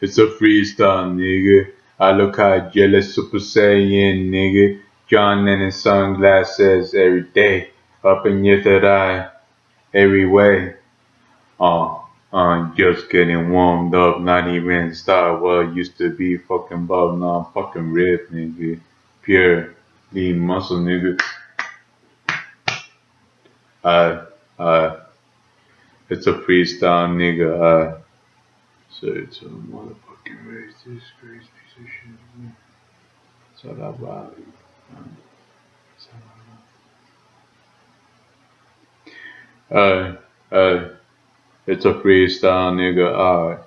It's a freestyle, nigga. I look how jealous Super Saiyan, nigga. John Lennon sunglasses every day. Up in your third eye, every way. Uh, I'm just getting warmed up, not even Star Wars used to be fucking ball, now I'm fucking ripped, nigga. Pure lean muscle, nigga. Uh, uh, it's a freestyle, nigga. Uh, so it's a motherfucking racist, crazy man. It's all about. Uh, uh, it's a freestyle, nigga. Alright.